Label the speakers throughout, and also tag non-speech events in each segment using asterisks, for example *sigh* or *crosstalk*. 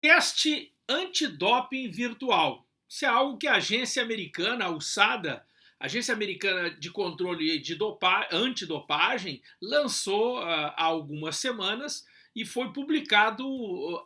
Speaker 1: Teste antidoping virtual. Isso é algo que a agência americana, a USADA, Agência Americana de Controle de Dopa Antidopagem, lançou uh, há algumas semanas e foi publicado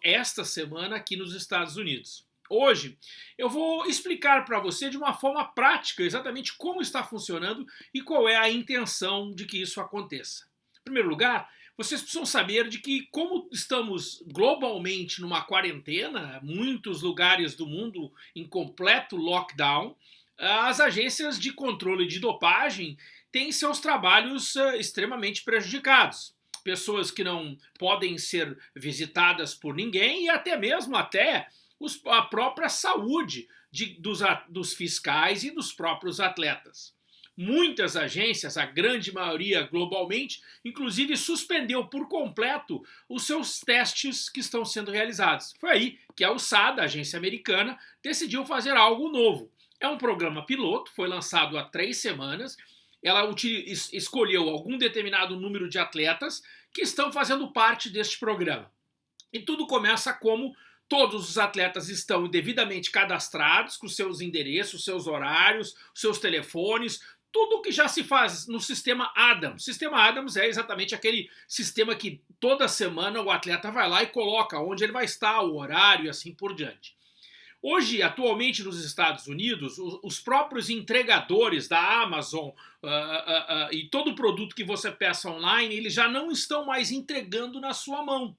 Speaker 1: esta semana aqui nos Estados Unidos. Hoje eu vou explicar para você de uma forma prática exatamente como está funcionando e qual é a intenção de que isso aconteça. Em primeiro lugar, vocês precisam saber de que como estamos globalmente numa quarentena, muitos lugares do mundo em completo lockdown, as agências de controle de dopagem têm seus trabalhos uh, extremamente prejudicados. Pessoas que não podem ser visitadas por ninguém e até mesmo até a própria saúde de, dos, dos fiscais e dos próprios atletas. Muitas agências, a grande maioria globalmente, inclusive suspendeu por completo os seus testes que estão sendo realizados. Foi aí que a USADA, a agência americana, decidiu fazer algo novo. É um programa piloto, foi lançado há três semanas. Ela escolheu algum determinado número de atletas que estão fazendo parte deste programa. E tudo começa como Todos os atletas estão devidamente cadastrados com seus endereços, seus horários, seus telefones, tudo o que já se faz no sistema Adams. O sistema Adams é exatamente aquele sistema que toda semana o atleta vai lá e coloca onde ele vai estar, o horário e assim por diante. Hoje, atualmente nos Estados Unidos, os próprios entregadores da Amazon uh, uh, uh, e todo produto que você peça online, eles já não estão mais entregando na sua mão.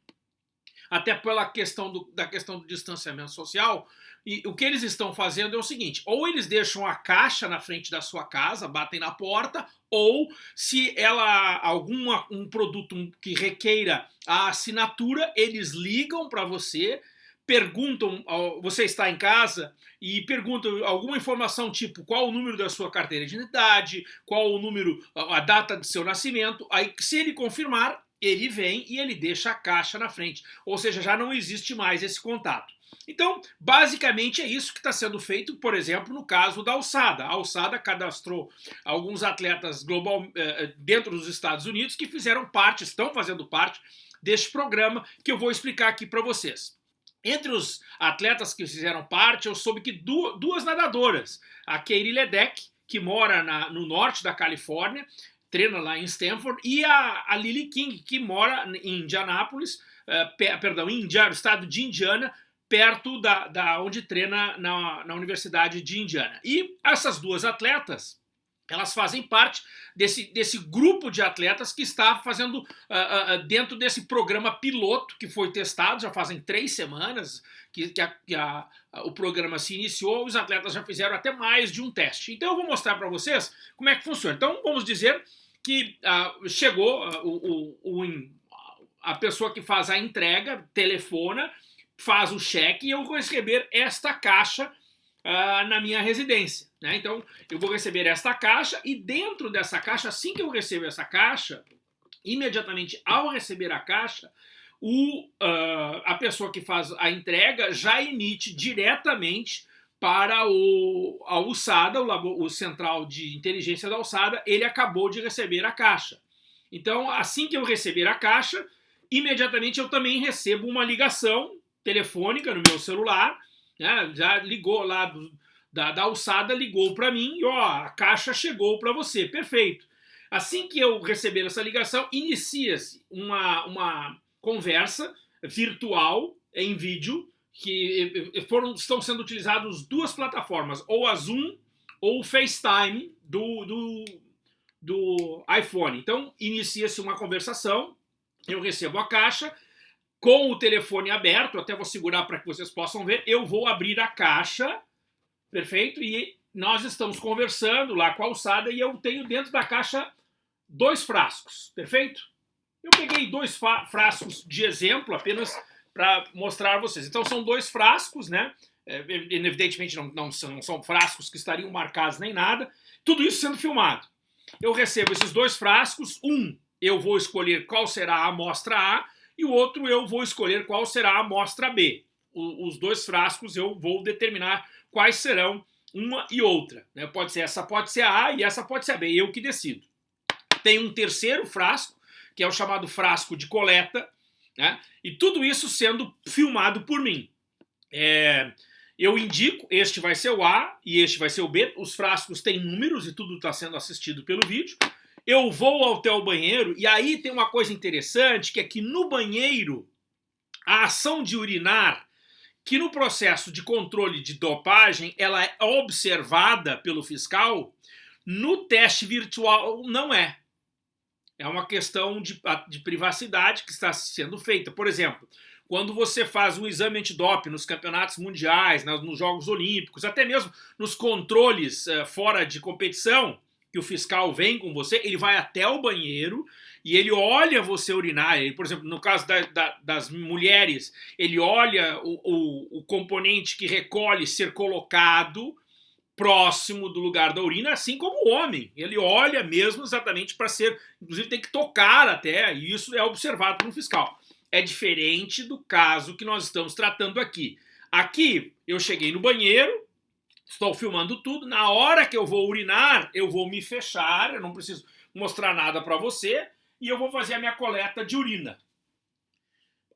Speaker 1: Até pela questão do, da questão do distanciamento social, e o que eles estão fazendo é o seguinte: ou eles deixam a caixa na frente da sua casa, batem na porta, ou se ela alguma um produto que requeira a assinatura, eles ligam para você, perguntam, você está em casa e perguntam alguma informação tipo qual o número da sua carteira de identidade, qual o número, a data de seu nascimento. Aí, se ele confirmar, ele vem e ele deixa a caixa na frente. Ou seja, já não existe mais esse contato. Então, basicamente é isso que está sendo feito, por exemplo, no caso da Alçada. A Alçada cadastrou alguns atletas global eh, eh, dentro dos Estados Unidos que fizeram parte, estão fazendo parte deste programa que eu vou explicar aqui para vocês. Entre os atletas que fizeram parte, eu soube que duas nadadoras, a Katie Ledeck, que mora na, no norte da Califórnia, treina lá em Stanford, e a, a Lily King, que mora em Indianápolis, uh, perdão, em Indiana, estado de Indiana, perto da, da onde treina na, na Universidade de Indiana. E essas duas atletas, elas fazem parte desse, desse grupo de atletas que está fazendo uh, uh, dentro desse programa piloto que foi testado, já fazem três semanas que, que, a, que a, o programa se iniciou, os atletas já fizeram até mais de um teste. Então eu vou mostrar para vocês como é que funciona. Então vamos dizer que uh, chegou o, o, o, a pessoa que faz a entrega, telefona, faz o cheque e eu vou receber esta caixa uh, na minha residência. Né? Então, eu vou receber esta caixa e dentro dessa caixa, assim que eu recebo essa caixa, imediatamente ao receber a caixa, o, uh, a pessoa que faz a entrega já emite diretamente para o, a USADA, o, labo, o Central de Inteligência da USADA, ele acabou de receber a caixa. Então, assim que eu receber a caixa, imediatamente eu também recebo uma ligação telefônica no meu celular, né, já ligou lá do, da, da alçada, ligou para mim e ó, a caixa chegou para você, perfeito. Assim que eu receber essa ligação, inicia-se uma, uma conversa virtual em vídeo, que foram, estão sendo utilizadas duas plataformas, ou a Zoom ou o FaceTime do, do, do iPhone. Então, inicia-se uma conversação, eu recebo a caixa, com o telefone aberto, até vou segurar para que vocês possam ver, eu vou abrir a caixa, perfeito? E nós estamos conversando lá com a alçada e eu tenho dentro da caixa dois frascos, perfeito? Eu peguei dois frascos de exemplo apenas para mostrar a vocês. Então são dois frascos, né? É, evidentemente não, não, são, não são frascos que estariam marcados nem nada. Tudo isso sendo filmado. Eu recebo esses dois frascos, um eu vou escolher qual será a amostra A e o outro eu vou escolher qual será a amostra B. O, os dois frascos eu vou determinar quais serão uma e outra. Né? Pode ser essa pode ser a A e essa pode ser a B, eu que decido. Tem um terceiro frasco, que é o chamado frasco de coleta, né? e tudo isso sendo filmado por mim. É, eu indico, este vai ser o A e este vai ser o B. Os frascos têm números e tudo está sendo assistido pelo vídeo. Eu vou até o banheiro e aí tem uma coisa interessante que é que no banheiro a ação de urinar, que no processo de controle de dopagem ela é observada pelo fiscal, no teste virtual não é. É uma questão de, de privacidade que está sendo feita. Por exemplo, quando você faz um exame antidoping nos campeonatos mundiais, nos Jogos Olímpicos, até mesmo nos controles uh, fora de competição, que o fiscal vem com você, ele vai até o banheiro e ele olha você urinar. Ele, por exemplo, no caso da, da, das mulheres, ele olha o, o, o componente que recolhe ser colocado próximo do lugar da urina, assim como o homem. Ele olha mesmo exatamente para ser, inclusive tem que tocar até, e isso é observado pelo fiscal é diferente do caso que nós estamos tratando aqui. Aqui, eu cheguei no banheiro, estou filmando tudo, na hora que eu vou urinar, eu vou me fechar, eu não preciso mostrar nada para você, e eu vou fazer a minha coleta de urina.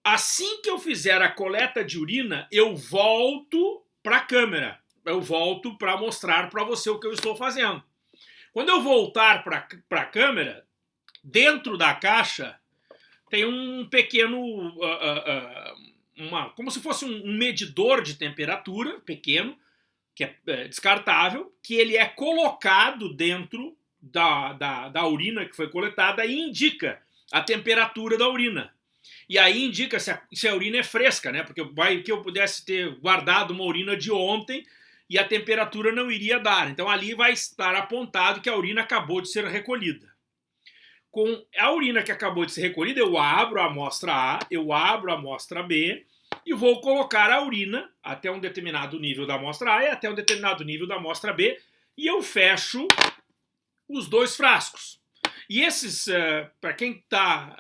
Speaker 1: Assim que eu fizer a coleta de urina, eu volto para a câmera, eu volto para mostrar para você o que eu estou fazendo. Quando eu voltar para a câmera, dentro da caixa, tem um pequeno, uh, uh, uma, como se fosse um medidor de temperatura pequeno, que é, é descartável, que ele é colocado dentro da, da, da urina que foi coletada e indica a temperatura da urina. E aí indica se a, se a urina é fresca, né? Porque vai que eu pudesse ter guardado uma urina de ontem e a temperatura não iria dar. Então ali vai estar apontado que a urina acabou de ser recolhida com a urina que acabou de ser recolhida, eu abro a amostra A, eu abro a amostra B e vou colocar a urina até um determinado nível da amostra A e até um determinado nível da amostra B e eu fecho os dois frascos. E esses, uh, para quem está,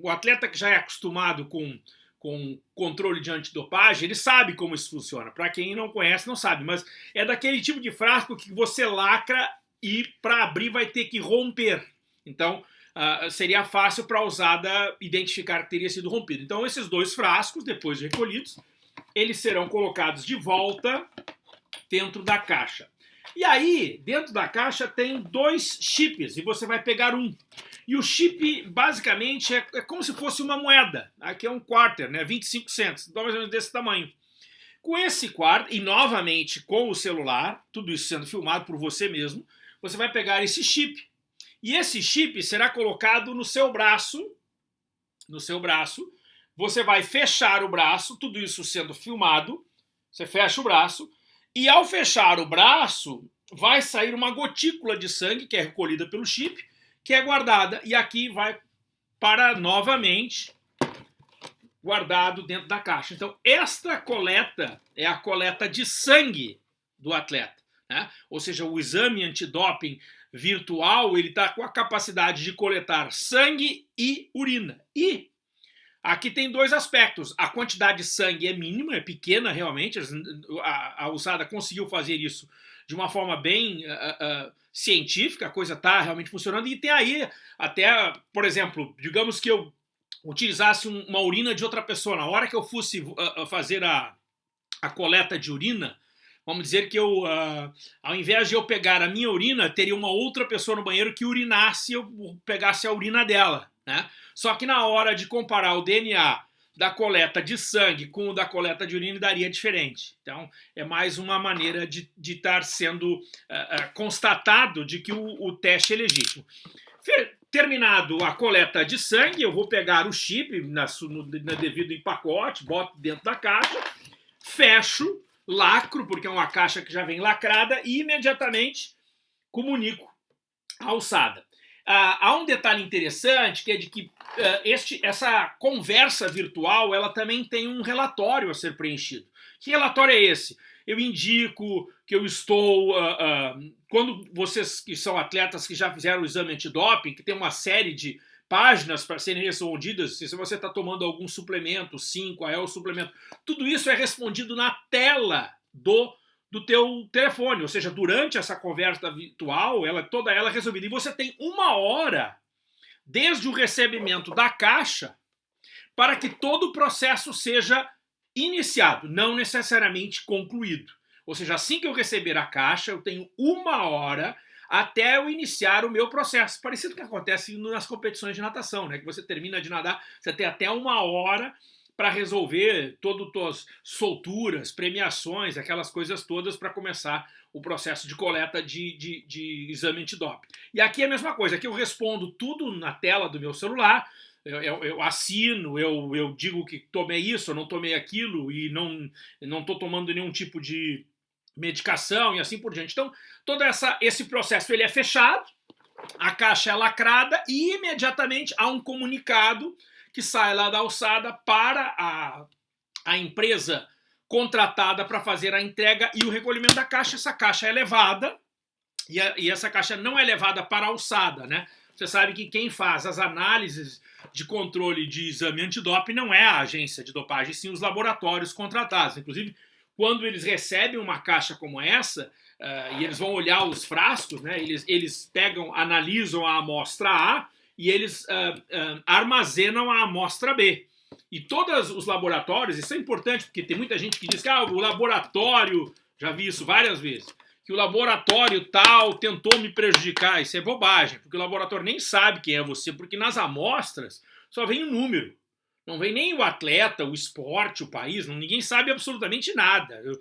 Speaker 1: o atleta que já é acostumado com, com controle de antidopagem, ele sabe como isso funciona. Para quem não conhece, não sabe, mas é daquele tipo de frasco que você lacra e para abrir vai ter que romper. Então, uh, seria fácil para a usada identificar que teria sido rompido. Então esses dois frascos, depois de recolhidos, eles serão colocados de volta dentro da caixa. E aí, dentro da caixa tem dois chips, e você vai pegar um. E o chip, basicamente, é, é como se fosse uma moeda. Aqui é um quarter, né? 25 centos, então mais ou menos desse tamanho. Com esse quarter, e novamente com o celular, tudo isso sendo filmado por você mesmo, você vai pegar esse chip e esse chip será colocado no seu braço, no seu braço. Você vai fechar o braço, tudo isso sendo filmado. Você fecha o braço e ao fechar o braço vai sair uma gotícula de sangue que é recolhida pelo chip, que é guardada e aqui vai para novamente guardado dentro da caixa. Então, esta coleta é a coleta de sangue do atleta. Né? Ou seja, o exame antidoping virtual, ele está com a capacidade de coletar sangue e urina. E aqui tem dois aspectos. A quantidade de sangue é mínima, é pequena realmente. A, a USADA conseguiu fazer isso de uma forma bem uh, uh, científica, a coisa está realmente funcionando. E tem aí até, por exemplo, digamos que eu utilizasse uma urina de outra pessoa. Na hora que eu fosse uh, fazer a, a coleta de urina, Vamos dizer que eu, uh, ao invés de eu pegar a minha urina, teria uma outra pessoa no banheiro que urinasse eu pegasse a urina dela. Né? Só que na hora de comparar o DNA da coleta de sangue com o da coleta de urina daria diferente. Então, é mais uma maneira de estar sendo uh, uh, constatado de que o, o teste é legítimo. Terminado a coleta de sangue, eu vou pegar o chip na, no, no devido em pacote, boto dentro da caixa, fecho lacro, porque é uma caixa que já vem lacrada, e imediatamente comunico a alçada. Ah, há um detalhe interessante, que é de que uh, este, essa conversa virtual ela também tem um relatório a ser preenchido. Que relatório é esse? Eu indico que eu estou... Uh, uh, quando vocês que são atletas que já fizeram o exame antidoping, que tem uma série de páginas para serem respondidas, se você está tomando algum suplemento, sim, qual é o suplemento. Tudo isso é respondido na tela do, do teu telefone, ou seja, durante essa conversa virtual, ela toda ela é resolvida. E você tem uma hora, desde o recebimento da caixa, para que todo o processo seja iniciado, não necessariamente concluído. Ou seja, assim que eu receber a caixa, eu tenho uma hora até eu iniciar o meu processo. Parecido com o que acontece nas competições de natação, né? Que você termina de nadar, você tem até uma hora para resolver todas as solturas, premiações, aquelas coisas todas para começar o processo de coleta de, de, de exame antidoping. E aqui é a mesma coisa, aqui eu respondo tudo na tela do meu celular, eu, eu, eu, assino, eu, eu digo que tomei isso, eu não tomei aquilo e não não estou tomando nenhum tipo de medicação e assim por diante. Então, todo essa, esse processo ele é fechado, a caixa é lacrada e imediatamente há um comunicado que sai lá da alçada para a, a empresa contratada para fazer a entrega e o recolhimento da caixa. Essa caixa é levada e, a, e essa caixa não é levada para a alçada, né? Você sabe que quem faz as análises de controle de exame antidoping não é a agência de dopagem, sim os laboratórios contratados. Inclusive, quando eles recebem uma caixa como essa, uh, e eles vão olhar os frascos, né, eles, eles pegam, analisam a amostra A e eles uh, uh, armazenam a amostra B. E todos os laboratórios, isso é importante, porque tem muita gente que diz que ah, o laboratório, já vi isso várias vezes, que o laboratório tal tentou me prejudicar. Isso é bobagem, porque o laboratório nem sabe quem é você, porque nas amostras só vem o um número. Não vem nem o atleta, o esporte, o país, não, ninguém sabe absolutamente nada. Eu,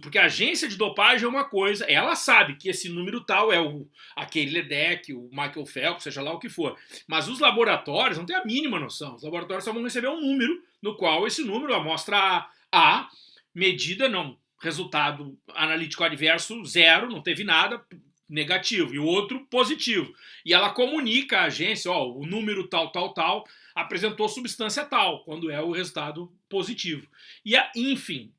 Speaker 1: porque a agência de dopagem é uma coisa, ela sabe que esse número tal é o aquele Ledeck, o Michael Phelps, seja lá o que for. Mas os laboratórios não têm a mínima noção. Os laboratórios só vão receber um número, no qual esse número, a amostra A, medida, não, resultado analítico adverso, zero, não teve nada, negativo, e o outro positivo. E ela comunica à agência, ó, o número tal, tal, tal, apresentou substância tal, quando é o resultado positivo. E, enfim,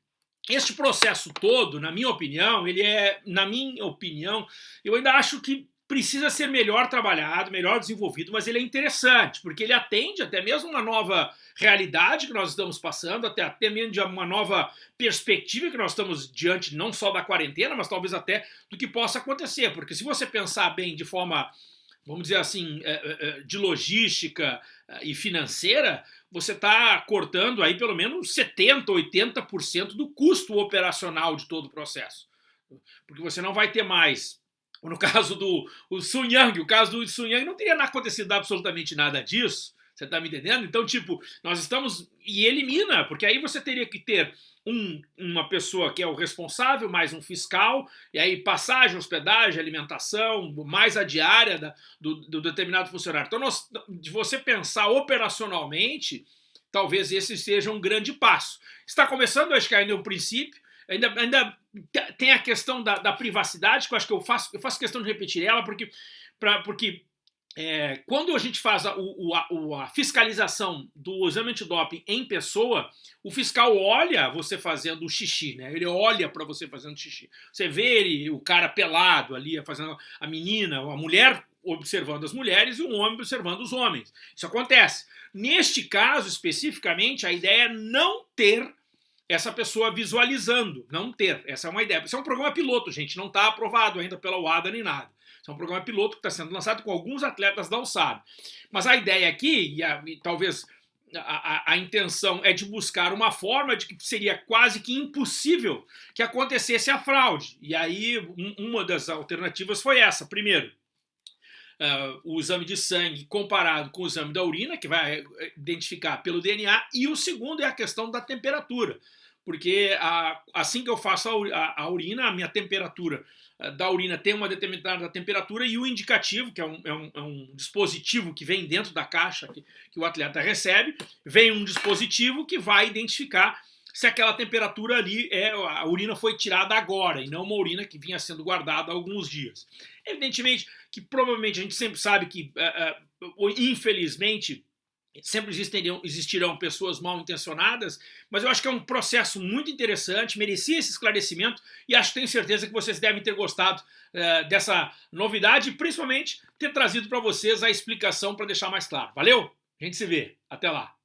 Speaker 1: este processo todo, na minha opinião, ele é, na minha opinião, eu ainda acho que precisa ser melhor trabalhado, melhor desenvolvido, mas ele é interessante, porque ele atende até mesmo uma nova realidade que nós estamos passando, até, até mesmo uma nova perspectiva que nós estamos diante não só da quarentena, mas talvez até do que possa acontecer, porque se você pensar bem de forma vamos dizer assim, é, é, é, de logística e financeira, você está cortando aí pelo menos 70%, 80% do custo operacional de todo o processo. Porque você não vai ter mais, no *laughs* caso do Sun Yang, o caso do Sun Yang não teria acontecido absolutamente nada disso, você está me entendendo? Então, tipo, nós estamos... E elimina, porque aí você teria que ter um, uma pessoa que é o responsável, mais um fiscal, e aí passagem, hospedagem, alimentação, mais a diária da, do, do, determinado funcionário. Então, nós, de você pensar operacionalmente, talvez esse seja um grande passo. Está começando, acho que ainda é um princípio, ainda, ainda tem a questão da, da, privacidade, que eu acho que eu faço, eu faço questão de repetir ela, porque, pra, porque é, quando a gente faz a, a, a, fiscalização do exame antidoping em pessoa, o fiscal olha você fazendo o xixi, né? Ele olha para você fazendo xixi. Você vê ele, o cara pelado ali, fazendo a menina, a mulher observando as mulheres e o homem observando os homens. Isso acontece. Neste caso, especificamente, a ideia é não ter essa pessoa visualizando, não ter. Essa é uma ideia. Isso é um programa piloto, gente, não está aprovado ainda pela UADA nem nada. Isso é um programa piloto que está sendo lançado com alguns atletas da. Mas a ideia aqui, e, a, e talvez a, a, a, intenção é de buscar uma forma de que seria quase que impossível que acontecesse a fraude. E aí um, uma das alternativas foi essa. Primeiro, uh, o exame de sangue comparado com o exame da urina, que vai identificar pelo DNA, e o segundo é a questão da temperatura. Porque a, assim que eu faço a, a urina, a minha temperatura eh, da urina tem uma determinada temperatura e o indicativo, que é um, é um, é um dispositivo que vem dentro da caixa que, que, o atleta recebe, vem um dispositivo que vai identificar se aquela temperatura ali, é a urina foi tirada agora e não uma urina que vinha sendo guardada há alguns dias. Evidentemente que provavelmente a gente sempre sabe que, uh, uh, infelizmente, Sempre existirão, existirão pessoas mal intencionadas, mas eu acho que é um processo muito interessante, merecia esse esclarecimento e acho tenho certeza que vocês devem ter gostado uh, dessa novidade e principalmente ter trazido para vocês a explicação para deixar mais claro. Valeu? A gente se vê. Até lá.